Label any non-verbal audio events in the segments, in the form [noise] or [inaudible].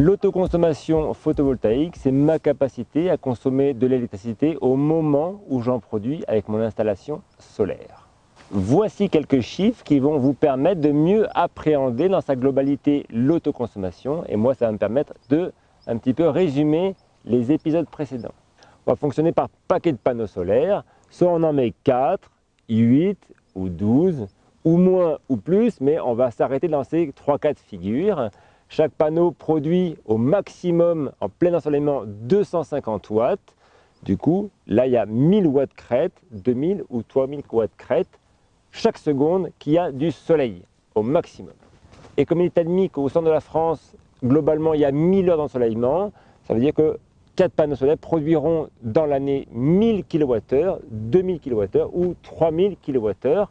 L'autoconsommation photovoltaïque, c'est ma capacité à consommer de l'électricité au moment où j'en produis avec mon installation solaire. Voici quelques chiffres qui vont vous permettre de mieux appréhender dans sa globalité l'autoconsommation et moi ça va me permettre de un petit peu résumer les épisodes précédents. On va fonctionner par paquet de panneaux solaires, soit on en met 4, 8 ou 12 ou moins ou plus, mais on va s'arrêter dans ces 3-4 figures. Chaque panneau produit au maximum en plein ensoleillement 250 watts. Du coup, là, il y a 1000 watts crête, 2000 ou 3000 watts crête chaque seconde qu'il y a du soleil au maximum. Et comme il est admis qu'au centre de la France, globalement, il y a 1000 heures d'ensoleillement, ça veut dire que 4 panneaux solaires produiront dans l'année 1000 kWh, 2000 kWh ou 3000 kWh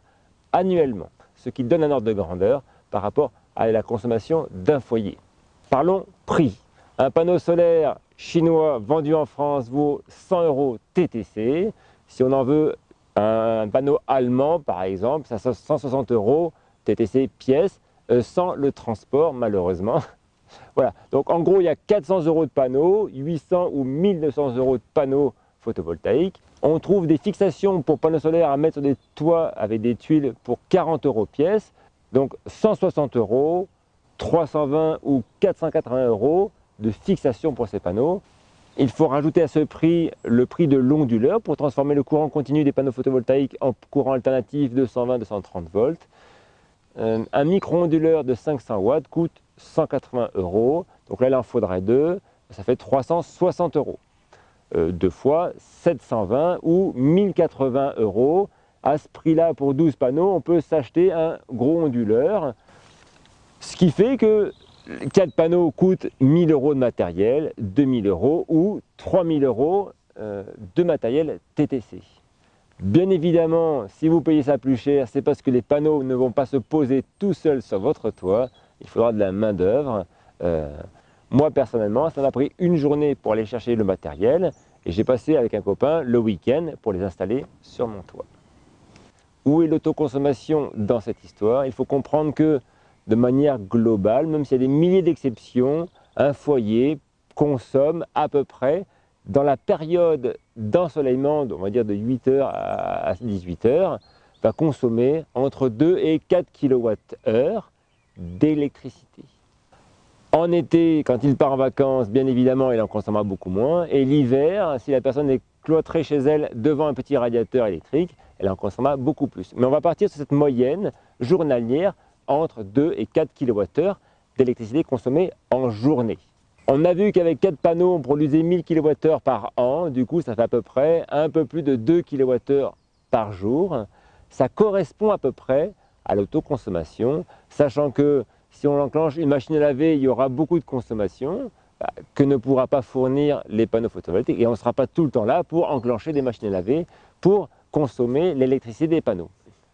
annuellement, ce qui donne un ordre de grandeur par rapport à la consommation d'un foyer. Parlons prix. Un panneau solaire chinois vendu en France vaut 100 euros TTC. Si on en veut un panneau allemand, par exemple, ça 160 euros TTC pièce, euh, sans le transport, malheureusement. [laughs] voilà, donc en gros, il y a 400 euros de panneaux, 800 ou 1200 euros de panneaux photovoltaïques. On trouve des fixations pour panneaux solaires à mettre sur des toits avec des tuiles pour 40 euros pièce. Donc 160 euros, 320 ou 480 euros de fixation pour ces panneaux. Il faut rajouter à ce prix le prix de l'onduleur pour transformer le courant continu des panneaux photovoltaïques en courant alternatif 220-230 volts. Euh, un micro-onduleur de 500 watts coûte 180 euros. Donc là, il en faudrait deux. Ça fait 360 euros. Euh, deux fois 720 ou 1080 euros à ce prix-là, pour 12 panneaux, on peut s'acheter un gros onduleur. Ce qui fait que 4 panneaux coûtent 1000 euros de matériel, 2000 euros ou 3000 euros euh, de matériel TTC. Bien évidemment, si vous payez ça plus cher, c'est parce que les panneaux ne vont pas se poser tout seuls sur votre toit. Il faudra de la main d'œuvre. Euh, moi personnellement, ça m'a pris une journée pour aller chercher le matériel et j'ai passé avec un copain le week-end pour les installer sur mon toit. Où est l'autoconsommation dans cette histoire? Il faut comprendre que de manière globale, même s'il y a des milliers d'exceptions, un foyer consomme à peu près, dans la période d'ensoleillement, on va dire de 8h à 18h, va consommer entre 2 et 4 kWh d'électricité. En été, quand il part en vacances, bien évidemment, il en consommera beaucoup moins. Et l'hiver, si la personne est cloîtrée chez elle devant un petit radiateur électrique, elle en consommera beaucoup plus. Mais on va partir sur cette moyenne journalière entre 2 et 4 kWh d'électricité consommée en journée. On a vu qu'avec 4 panneaux, on produisait 1000 kWh par an, du coup ça fait à peu près un peu plus de 2 kWh par jour. Ça correspond à peu près à l'autoconsommation, sachant que si on enclenche une machine à laver, il y aura beaucoup de consommation que ne pourra pas fournir les panneaux photovoltaïques et on ne sera pas tout le temps là pour enclencher des machines à laver pour consommer l'électricité des panneaux.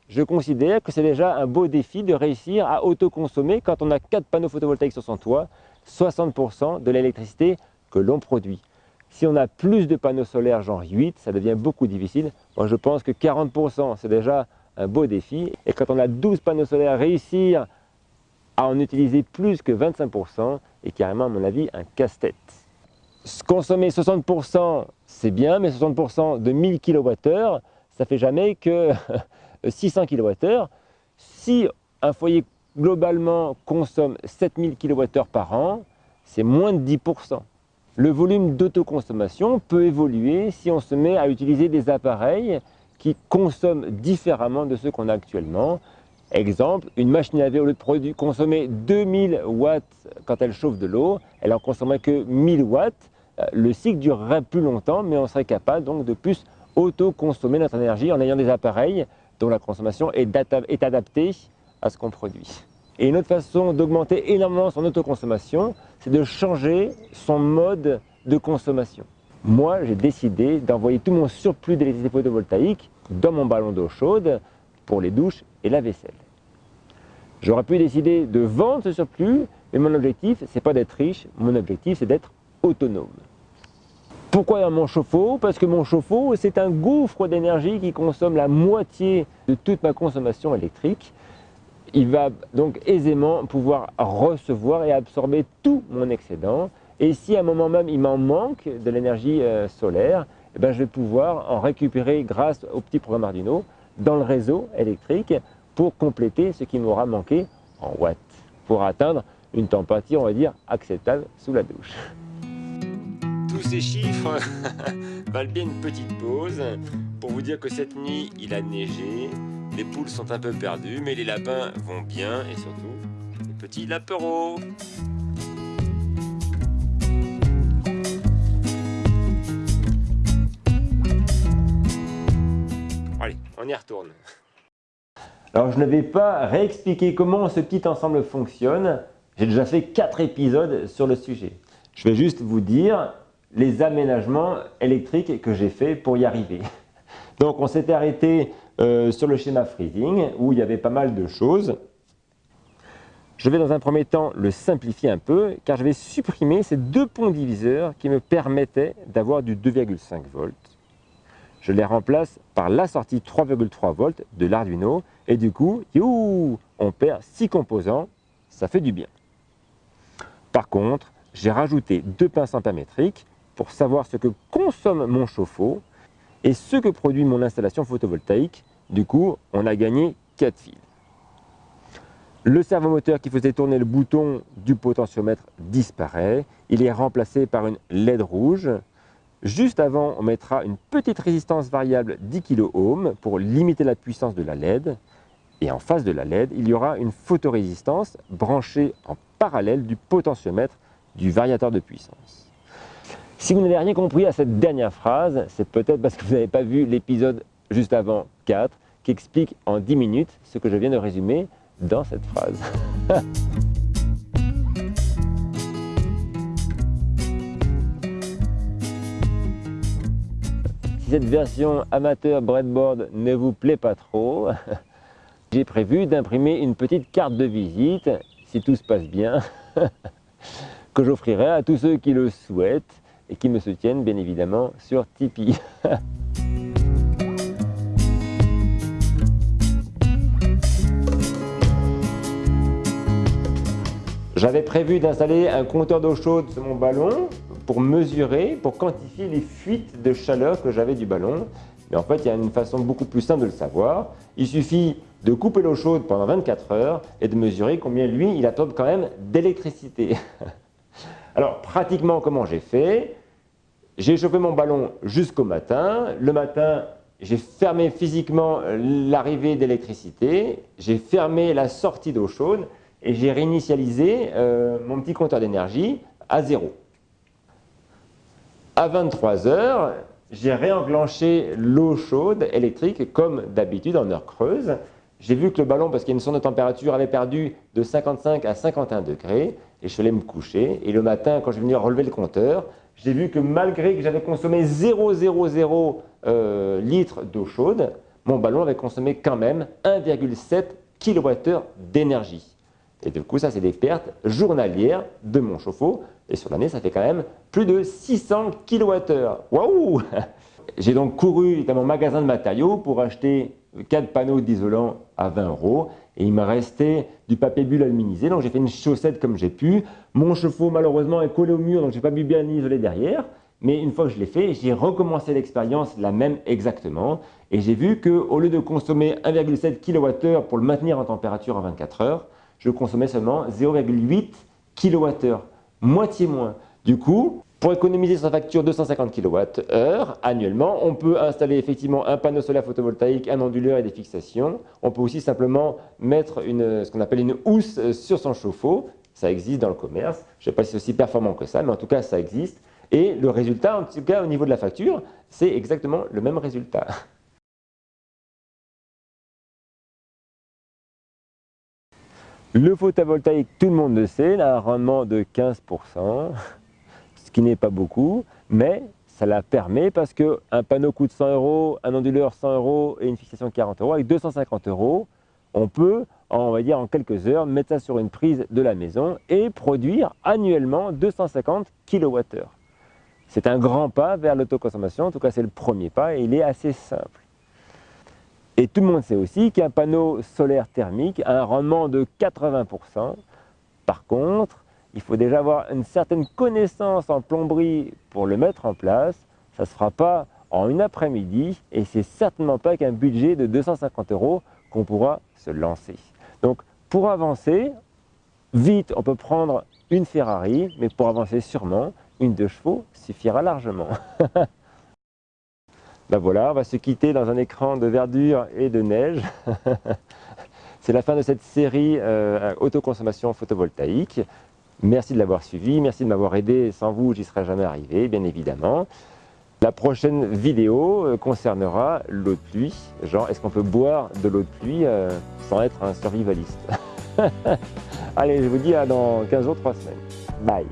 Je considère que c'est déjà un beau défi de réussir à autoconsommer quand on a 4 panneaux photovoltaïques sur son toit, 60% de l'électricité que l'on produit. Si on a plus de panneaux solaires genre 8, ça devient beaucoup difficile. Moi je pense que 40% c'est déjà un beau défi. Et quand on a 12 panneaux solaires, réussir à en utiliser plus que 25% est carrément à mon avis un casse-tête. Consommer 60% c'est bien, mais 60% de 1000 kWh, ça fait jamais que [laughs] 600 kWh. Si un foyer globalement consomme 7000 kWh par an, c'est moins de 10%. Le volume d'autoconsommation peut évoluer si on se met à utiliser des appareils qui consomment différemment de ceux qu'on a actuellement. Exemple, une machine à laver au lieu de consommer 2000 watts quand elle chauffe de l'eau, elle en consommerait que 1000 watts. Euh, le cycle durerait plus longtemps, mais on serait capable donc de plus auto-consommer notre énergie en ayant des appareils dont la consommation est, est adaptée à ce qu'on produit. Et une autre façon d'augmenter énormément son autoconsommation, c'est de changer son mode de consommation. Moi, j'ai décidé d'envoyer tout mon surplus d'électricité photovoltaïque dans mon ballon d'eau chaude pour les douches et la vaisselle. J'aurais pu décider de vendre ce surplus, mais mon objectif, c'est pas d'être riche, mon objectif, c'est d'être autonome. Pourquoi dans mon chauffe-eau? Parce que mon chauffe-eau, c'est un gouffre d'énergie qui consomme la moitié de toute ma consommation électrique. il va donc aisément pouvoir recevoir et absorber tout mon excédent. Et si à un moment même il m'en manque de l'énergie euh, solaire, eh ben, je vais pouvoir en récupérer grâce au petit programme Arduino dans le réseau électrique pour compléter ce qui m'aura manqué en watts, pour atteindre une température, on va dire, acceptable sous la douche. Tous ces chiffres [laughs] valent bien une petite pause pour vous dire que cette nuit, il a neigé, les poules sont un peu perdues, mais les lapins vont bien et surtout les petits lapereaux. Allez, on y retourne. Alors je ne vais pas réexpliquer comment ce petit ensemble fonctionne. J'ai déjà fait 4 épisodes sur le sujet. Je vais juste vous dire les aménagements électriques que j'ai fait pour y arriver. Donc on s'était arrêté euh, sur le schéma freezing où il y avait pas mal de choses. Je vais dans un premier temps le simplifier un peu car je vais supprimer ces deux ponts diviseurs qui me permettaient d'avoir du 2,5 volts. Je les remplace par la sortie 3,3 volts de l'Arduino et du coup, on perd 6 composants, ça fait du bien. Par contre, j'ai rajouté deux pinces ampémétriques pour savoir ce que consomme mon chauffe-eau et ce que produit mon installation photovoltaïque. Du coup, on a gagné 4 fils. Le servomoteur qui faisait tourner le bouton du potentiomètre disparaît. Il est remplacé par une LED rouge. Juste avant, on mettra une petite résistance variable 10 kΩ pour limiter la puissance de la LED. Et en face de la LED, il y aura une photorésistance branchée en parallèle du potentiomètre du variateur de puissance. Si vous n'avez rien compris à cette dernière phrase, c'est peut-être parce que vous n'avez pas vu l'épisode juste avant 4 qui explique en 10 minutes ce que je viens de résumer dans cette phrase. [laughs] cette version amateur breadboard ne vous plaît pas trop, [laughs] j'ai prévu d'imprimer une petite carte de visite, si tout se passe bien, [laughs] que j'offrirai à tous ceux qui le souhaitent et qui me soutiennent bien évidemment sur Tipeee. [laughs] J'avais prévu d'installer un compteur d'eau chaude sur mon ballon pour mesurer, pour quantifier les fuites de chaleur que j'avais du ballon. Mais en fait, il y a une façon beaucoup plus simple de le savoir. Il suffit de couper l'eau chaude pendant 24 heures et de mesurer combien lui, il absorbe quand même d'électricité. [laughs] Alors, pratiquement, comment j'ai fait? J'ai chauffé mon ballon jusqu'au matin. Le matin, j'ai fermé physiquement l'arrivée d'électricité. J'ai fermé la sortie d'eau chaude et j'ai réinitialisé euh, mon petit compteur d'énergie à zéro. À 23 heures, j'ai réenclenché l'eau chaude électrique comme d'habitude en heure creuse. J'ai vu que le ballon, parce qu'il y a une sonde de température, avait perdu de 55 à 51 degrés et je suis me coucher. Et le matin, quand je suis venu relever le compteur, j'ai vu que malgré que j'avais consommé 0,00 euh, litres d'eau chaude, mon ballon avait consommé quand même 1,7 kWh d'énergie. Et du coup, ça, c'est des pertes journalières de mon chauffe-eau. Et sur l'année, ça fait quand même plus de 600 kWh. Waouh [laughs] J'ai donc couru dans mon magasin de matériaux pour acheter 4 panneaux d'isolant à 20 euros et il m'a resté du papier bulle aluminisé, donc j'ai fait une chaussette comme j'ai pu. Mon chauffe-eau malheureusement est collé au mur, donc j'ai pas pu bien isoler derrière. Mais une fois que je l'ai fait, j'ai recommencé l'expérience la même exactement. Et j'ai vu qu'au lieu de consommer 1,7 kWh pour le maintenir en température à 24 heures, je consommais seulement 0,8 kWh, moitié moins. Du coup, pour économiser sa facture 250 kWh annuellement, on peut installer effectivement un panneau solaire photovoltaïque, un onduleur et des fixations. On peut aussi simplement mettre ce qu'on appelle une housse sur son chauffe-eau. Ça existe dans le commerce. Je ne sais pas si c'est aussi performant que ça, mais en tout cas, ça existe. Et le résultat, en tout cas au niveau de la facture, c'est exactement le même résultat. [laughs] Le photovoltaïque, tout le monde le sait, il a un rendement de 15% qui n'est pas beaucoup, mais ça la permet parce qu'un panneau coûte 100 euros, un onduleur 100 euros et une fixation 40 euros. Avec 250 euros, on peut, on va dire en quelques heures, mettre ça sur une prise de la maison et produire annuellement 250 kWh. C'est un grand pas vers l'autoconsommation, en tout cas c'est le premier pas et il est assez simple. Et tout le monde sait aussi qu'un panneau solaire thermique a un rendement de 80%. Par contre, il faut déjà avoir une certaine connaissance en plomberie pour le mettre en place. Ça ne se fera pas en une après-midi et c'est certainement pas qu'un budget de 250 euros qu'on pourra se lancer. Donc pour avancer, vite on peut prendre une Ferrari, mais pour avancer sûrement, une de chevaux suffira largement. [laughs] ben voilà, on va se quitter dans un écran de verdure et de neige. [laughs] C'est la fin de cette série euh, autoconsommation photovoltaïque. Merci de l'avoir suivi, merci de m'avoir aidé. Sans vous, j'y serais jamais arrivé, bien évidemment. La prochaine vidéo euh, concernera l'eau de pluie. Genre, est-ce qu'on peut boire de l'eau de pluie euh, sans être un survivaliste? [laughs] Allez, je vous dis à dans 15 jours, 3 semaines. Bye